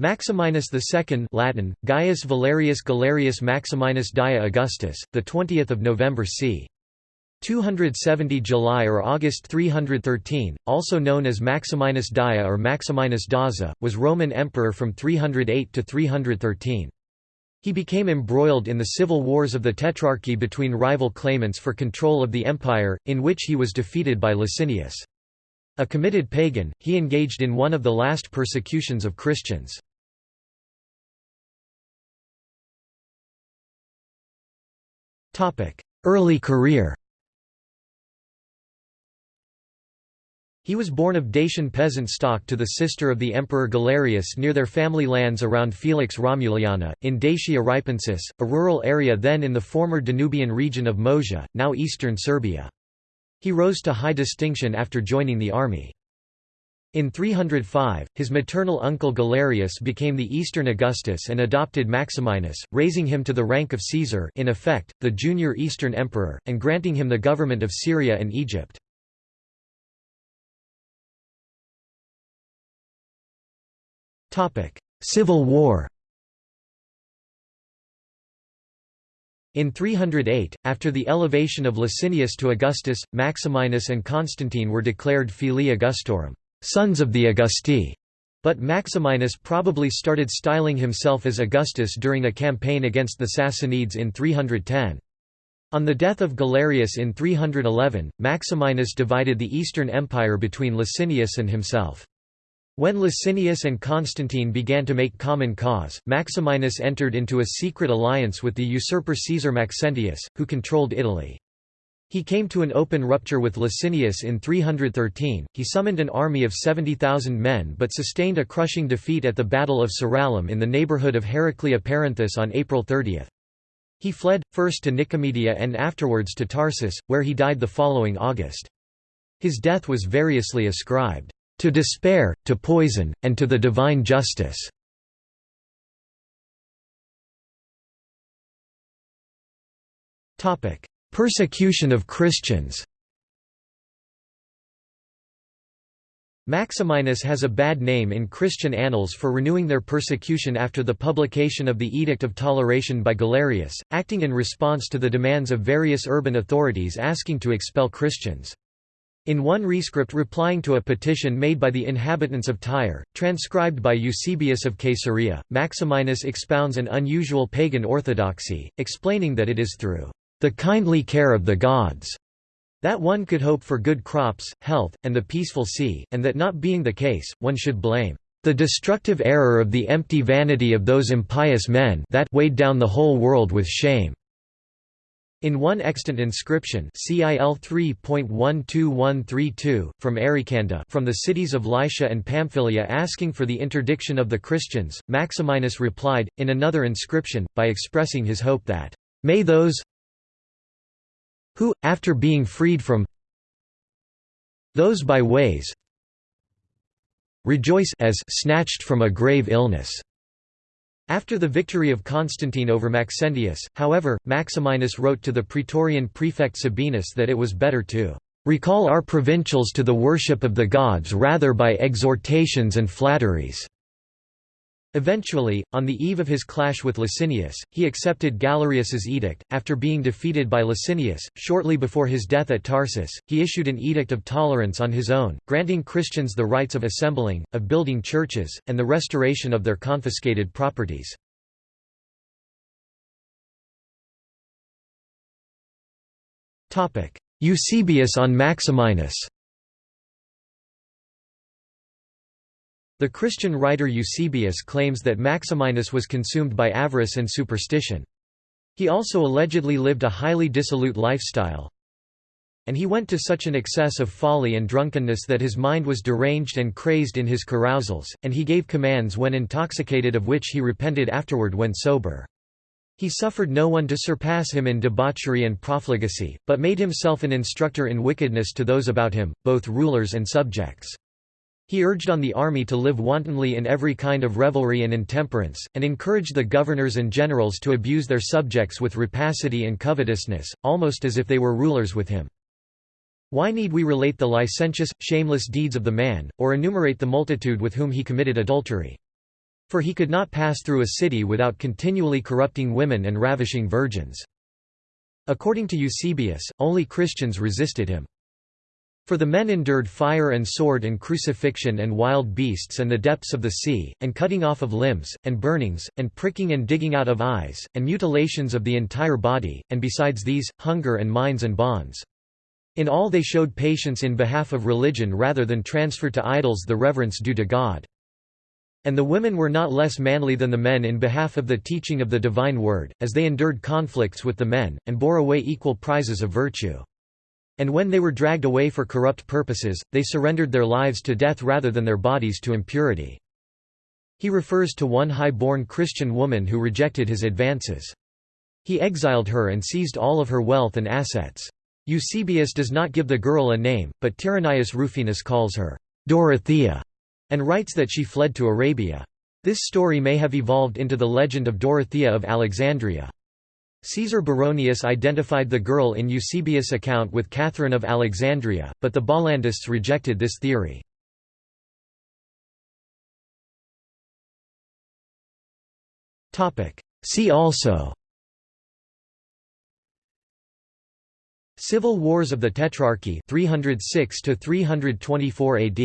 Maximinus II Latin, Gaius Valerius Galerius Maximinus Daia Augustus, 20 November c. 270 July or August 313, also known as Maximinus Daia or Maximinus Daza, was Roman emperor from 308 to 313. He became embroiled in the civil wars of the Tetrarchy between rival claimants for control of the empire, in which he was defeated by Licinius. A committed pagan, he engaged in one of the last persecutions of Christians. Early career He was born of Dacian peasant stock to the sister of the Emperor Galerius near their family lands around Felix Romuliana, in Dacia Ripensis, a rural area then in the former Danubian region of Moesia, now eastern Serbia. He rose to high distinction after joining the army. In 305, his maternal uncle Galerius became the Eastern Augustus and adopted Maximinus, raising him to the rank of Caesar in effect, the junior Eastern emperor, and granting him the government of Syria and Egypt. Civil War In 308, after the elevation of Licinius to Augustus, Maximinus and Constantine were declared filii Augustorum sons of the Augusti. But Maximinus probably started styling himself as Augustus during a campaign against the Sassanids in 310. On the death of Galerius in 311, Maximinus divided the Eastern Empire between Licinius and himself. When Licinius and Constantine began to make common cause, Maximinus entered into a secret alliance with the usurper Caesar Maxentius, who controlled Italy. He came to an open rupture with Licinius in 313, he summoned an army of 70,000 men but sustained a crushing defeat at the Battle of Tzirallum in the neighbourhood of Heraclea Perinthus on April 30. He fled, first to Nicomedia and afterwards to Tarsus, where he died the following August. His death was variously ascribed, "...to despair, to poison, and to the divine justice." Persecution of Christians Maximinus has a bad name in Christian annals for renewing their persecution after the publication of the Edict of Toleration by Galerius, acting in response to the demands of various urban authorities asking to expel Christians. In one rescript replying to a petition made by the inhabitants of Tyre, transcribed by Eusebius of Caesarea, Maximinus expounds an unusual pagan orthodoxy, explaining that it is through the kindly care of the gods, that one could hope for good crops, health, and the peaceful sea, and that not being the case, one should blame the destructive error of the empty vanity of those impious men that weighed down the whole world with shame. In one extant inscription CIL 3.12132, from Arycanda from the cities of Lycia and Pamphylia asking for the interdiction of the Christians, Maximinus replied, in another inscription, by expressing his hope that, "...may those who, after being freed from those by ways rejoice as snatched from a grave illness. After the victory of Constantine over Maxentius, however, Maximinus wrote to the praetorian prefect Sabinus that it was better to recall our provincials to the worship of the gods rather by exhortations and flatteries. Eventually, on the eve of his clash with Licinius, he accepted Galerius's edict. After being defeated by Licinius, shortly before his death at Tarsus, he issued an edict of tolerance on his own, granting Christians the rights of assembling, of building churches, and the restoration of their confiscated properties. Eusebius on Maximinus The Christian writer Eusebius claims that Maximinus was consumed by avarice and superstition. He also allegedly lived a highly dissolute lifestyle, and he went to such an excess of folly and drunkenness that his mind was deranged and crazed in his carousals, and he gave commands when intoxicated of which he repented afterward when sober. He suffered no one to surpass him in debauchery and profligacy, but made himself an instructor in wickedness to those about him, both rulers and subjects. He urged on the army to live wantonly in every kind of revelry and intemperance, and encouraged the governors and generals to abuse their subjects with rapacity and covetousness, almost as if they were rulers with him. Why need we relate the licentious, shameless deeds of the man, or enumerate the multitude with whom he committed adultery? For he could not pass through a city without continually corrupting women and ravishing virgins. According to Eusebius, only Christians resisted him. For the men endured fire and sword and crucifixion and wild beasts and the depths of the sea, and cutting off of limbs, and burnings, and pricking and digging out of eyes, and mutilations of the entire body, and besides these, hunger and mines and bonds. In all they showed patience in behalf of religion rather than transfer to idols the reverence due to God. And the women were not less manly than the men in behalf of the teaching of the divine word, as they endured conflicts with the men, and bore away equal prizes of virtue. And when they were dragged away for corrupt purposes, they surrendered their lives to death rather than their bodies to impurity. He refers to one high-born Christian woman who rejected his advances. He exiled her and seized all of her wealth and assets. Eusebius does not give the girl a name, but Tyrannius Rufinus calls her Dorothea and writes that she fled to Arabia. This story may have evolved into the legend of Dorothea of Alexandria. Caesar Baronius identified the girl in Eusebius' account with Catherine of Alexandria, but the Bollandists rejected this theory. See also Civil Wars of the Tetrarchy 306 to 324 AD